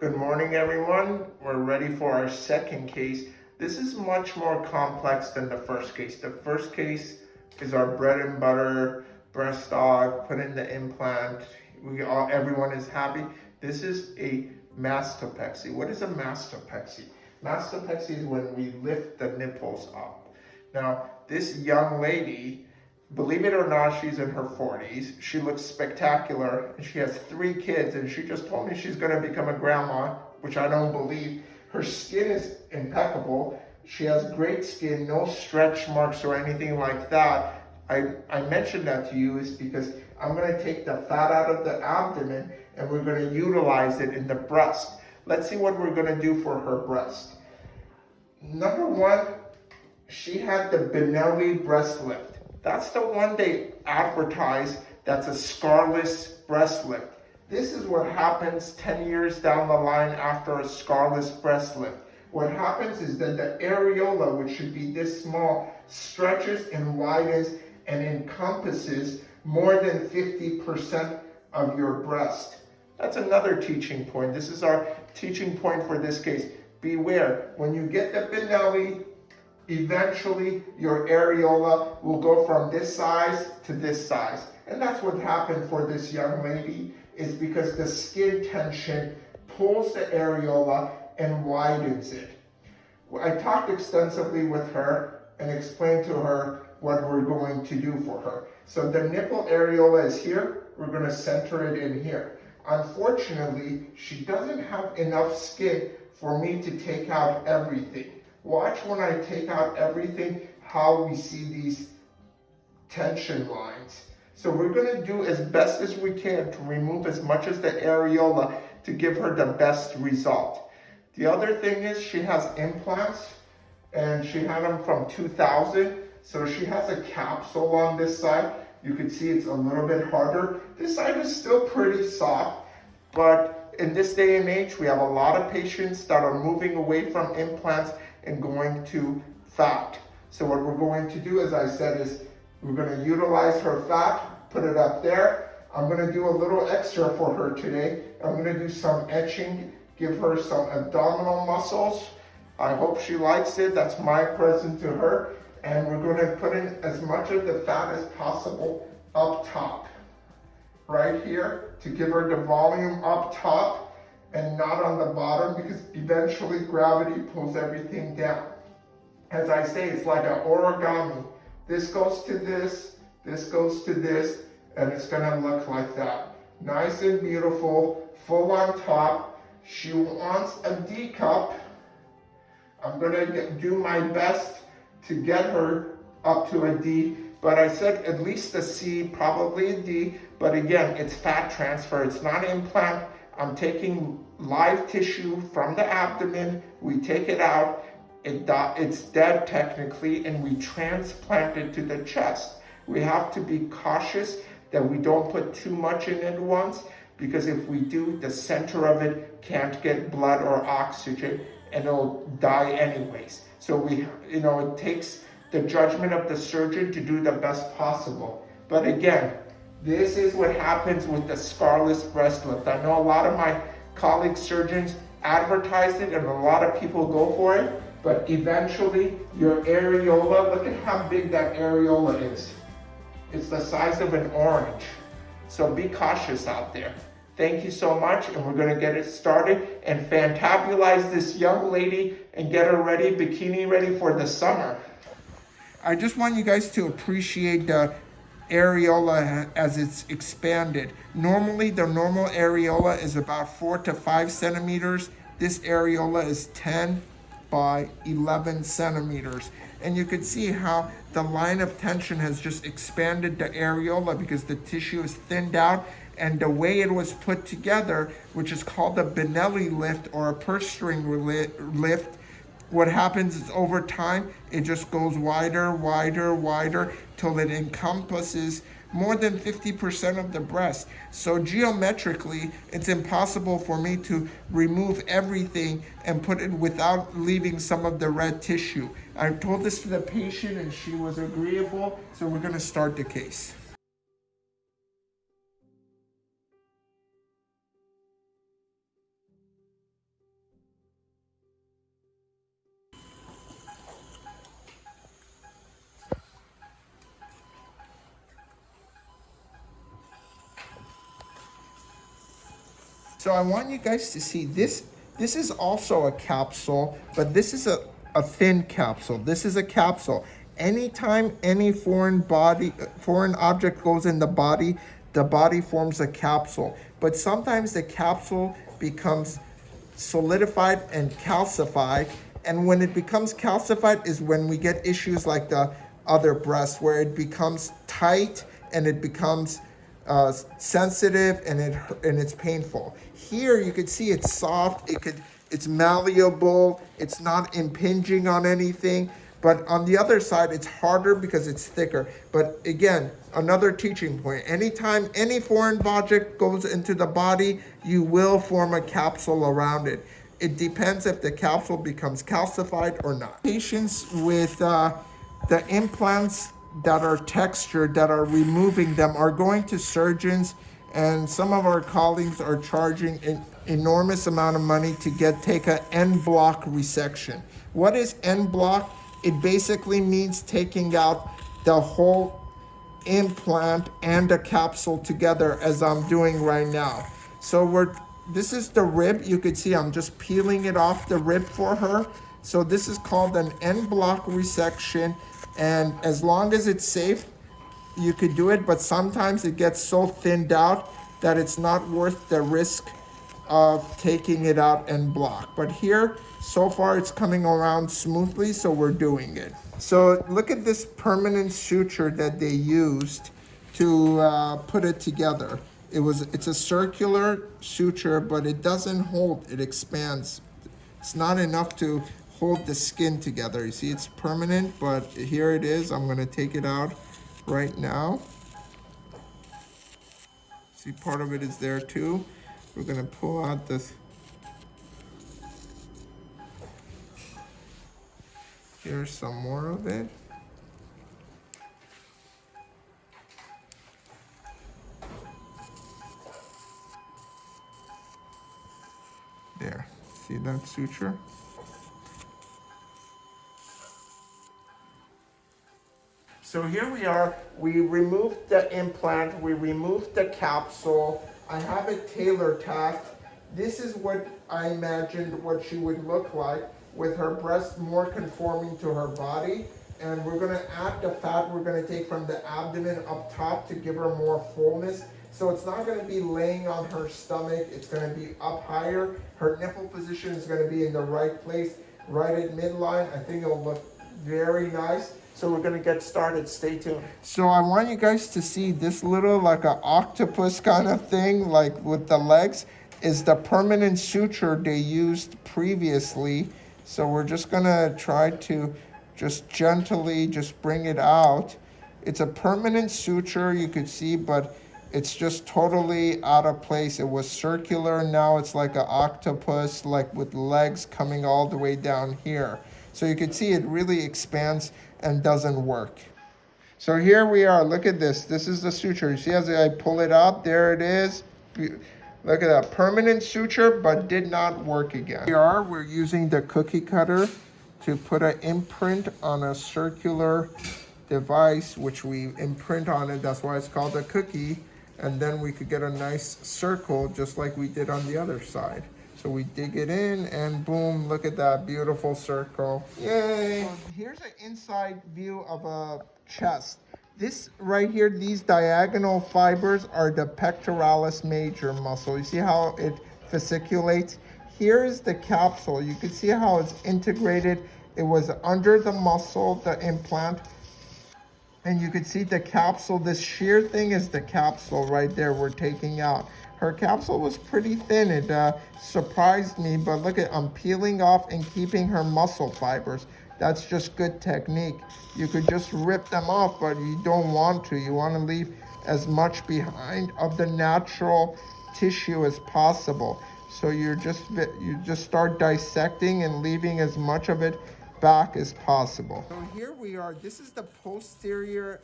Good morning, everyone. We're ready for our second case. This is much more complex than the first case. The first case is our bread and butter breast aug, put in the implant. We all, everyone is happy. This is a mastopexy. What is a mastopexy? Mastopexy is when we lift the nipples up. Now, this young lady, believe it or not, she's in her 40s. She looks spectacular. and She has three kids, and she just told me she's going to become a grandma, which I don't believe. Her skin is impeccable. She has great skin, no stretch marks or anything like that. I, I mentioned that to you is because I'm going to take the fat out of the abdomen and we're going to utilize it in the breast. Let's see what we're going to do for her breast. Number one, she had the Benelli breast lift. That's the one they advertise that's a scarless breast lift. This is what happens 10 years down the line after a scarless breast lift. What happens is that the areola, which should be this small, stretches and widens and encompasses more than 50% of your breast. That's another teaching point. This is our teaching point for this case. Beware, when you get the Benelli, eventually your areola will go from this size to this size. And that's what happened for this young lady is because the skin tension pulls the areola and widens it. I talked extensively with her and explained to her what we're going to do for her. So the nipple areola is here. We're going to center it in here. Unfortunately, she doesn't have enough skin for me to take out everything. Watch when I take out everything, how we see these tension lines. So we're gonna do as best as we can to remove as much as the areola to give her the best result. The other thing is she has implants and she had them from 2000. So she has a capsule on this side. You can see it's a little bit harder. This side is still pretty soft, but in this day and age, we have a lot of patients that are moving away from implants and going to fat. So what we're going to do, as I said, is we're gonna utilize her fat, put it up there. I'm gonna do a little extra for her today. I'm gonna do some etching, give her some abdominal muscles. I hope she likes it. That's my present to her. And we're gonna put in as much of the fat as possible up top, right here, to give her the volume up top and not on the bottom because eventually gravity pulls everything down. As I say, it's like an origami. This goes to this, this goes to this, and it's gonna look like that. Nice and beautiful, full on top. She wants a D cup. I'm gonna get, do my best to get her up to a D, but I said at least a C, probably a D, but again, it's fat transfer, it's not implant. I'm taking live tissue from the abdomen, we take it out, it it's dead technically, and we transplant it to the chest. We have to be cautious that we don't put too much in at once, because if we do, the center of it can't get blood or oxygen, and it'll die anyways. So we, you know, it takes the judgment of the surgeon to do the best possible. But again, this is what happens with the scarless breast lift. I know a lot of my colleague surgeons advertise it and a lot of people go for it, but eventually your areola, look at how big that areola is. It's the size of an orange. So be cautious out there. Thank you so much, and we're gonna get it started and fantabulize this young lady and get her ready, bikini ready for the summer. I just want you guys to appreciate the areola as it's expanded. Normally, the normal areola is about four to five centimeters. This areola is 10 by 11 centimeters. And you can see how the line of tension has just expanded the areola because the tissue is thinned out and the way it was put together, which is called the Benelli lift or a purse string lift, what happens is over time, it just goes wider, wider, wider, till it encompasses more than 50% of the breast. So geometrically, it's impossible for me to remove everything and put it without leaving some of the red tissue. I told this to the patient and she was agreeable, so we're gonna start the case. So I want you guys to see this. This is also a capsule, but this is a, a thin capsule. This is a capsule. Anytime any foreign body, foreign object goes in the body, the body forms a capsule. But sometimes the capsule becomes solidified and calcified. And when it becomes calcified is when we get issues like the other breast where it becomes tight and it becomes uh, sensitive and it and it's painful. Here you can see it's soft, it could it's malleable, it's not impinging on anything. But on the other side, it's harder because it's thicker. But again, another teaching point. Anytime any foreign object goes into the body, you will form a capsule around it. It depends if the capsule becomes calcified or not. Patients with uh, the implants that are textured, that are removing them, are going to surgeons and some of our colleagues are charging an enormous amount of money to get take a en bloc resection. What is en bloc? It basically means taking out the whole implant and a capsule together as I'm doing right now. So we're this is the rib. You can see I'm just peeling it off the rib for her. So this is called an en bloc resection. And as long as it's safe, you could do it, but sometimes it gets so thinned out that it's not worth the risk of taking it out en bloc. But here, so far it's coming around smoothly, so we're doing it. So look at this permanent suture that they used to uh, put it together. It was, it's a circular suture, but it doesn't hold, it expands. It's not enough to hold the skin together. You see, it's permanent, but here it is. I'm gonna take it out right now. See, part of it is there too. We're gonna pull out this. Here's some more of it. There, see that suture? So here we are, we removed the implant, we removed the capsule. I have it tailor tacked. This is what I imagined what she would look like with her breast more conforming to her body. And we're gonna add the fat we're gonna take from the abdomen up top to give her more fullness. So it's not gonna be laying on her stomach, it's gonna be up higher. Her nipple position is gonna be in the right place, right at midline. I think it'll look very nice. So we're gonna get started, stay tuned. So I want you guys to see this little like an octopus kind of thing, like with the legs, is the permanent suture they used previously. So we're just gonna try to just gently just bring it out. It's a permanent suture, you could see, but it's just totally out of place. It was circular, now it's like an octopus, like with legs coming all the way down here. So you can see it really expands and doesn't work. So here we are, look at this. This is the suture. You see as I pull it out, there it is. Look at that, permanent suture, but did not work again. We are, we're using the cookie cutter to put an imprint on a circular device, which we imprint on it. That's why it's called a cookie. And then we could get a nice circle just like we did on the other side. So we dig it in and boom, look at that beautiful circle. Yay! Here's an inside view of a chest. This right here, these diagonal fibers are the pectoralis major muscle. You see how it fasciculates? Here is the capsule. You can see how it's integrated. It was under the muscle, the implant. And you can see the capsule, this sheer thing is the capsule right there we're taking out. Her capsule was pretty thin. It uh, surprised me, but look at, I'm peeling off and keeping her muscle fibers. That's just good technique. You could just rip them off, but you don't want to. You want to leave as much behind of the natural tissue as possible. So you're just you just start dissecting and leaving as much of it back as possible. So here we are. This is the posterior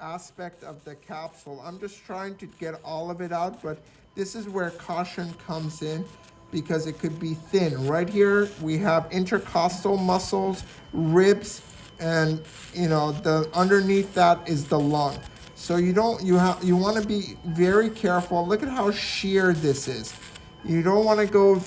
aspect of the capsule. I'm just trying to get all of it out, but this is where caution comes in because it could be thin. Right here, we have intercostal muscles, ribs, and you know, the underneath that is the lung. So you don't, you have, you want to be very careful. Look at how sheer this is. You don't want to go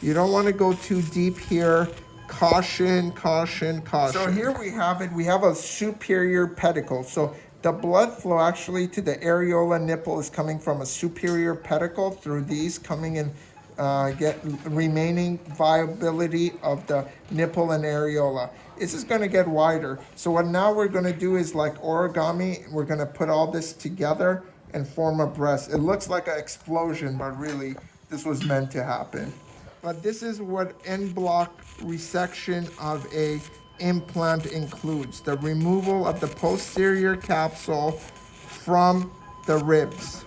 you don't want to go too deep here. Caution, caution, caution. So here we have it. We have a superior pedicle. So the blood flow actually to the areola nipple is coming from a superior pedicle through these coming in uh, get remaining viability of the nipple and areola. This is going to get wider. So what now we're going to do is like origami. We're going to put all this together and form a breast. It looks like an explosion, but really this was meant to happen. But this is what en bloc resection of a implant includes. The removal of the posterior capsule from the ribs.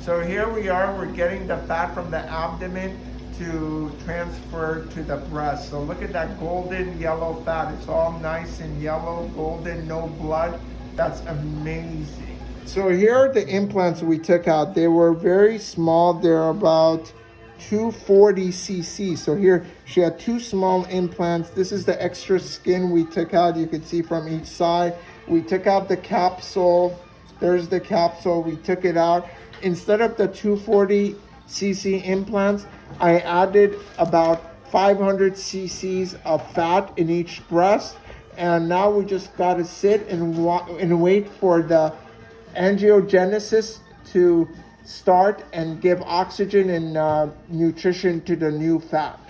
So here we are, we're getting the fat from the abdomen to transfer to the breast. So look at that golden yellow fat. It's all nice and yellow, golden, no blood. That's amazing. So here are the implants we took out. They were very small. They're about 240 cc. So here she had two small implants. This is the extra skin we took out. You can see from each side. We took out the capsule. There's the capsule. We took it out. Instead of the 240 cc implants, I added about 500 cc's of fat in each breast. And now we just got to sit and, and wait for the angiogenesis to start and give oxygen and uh, nutrition to the new fat.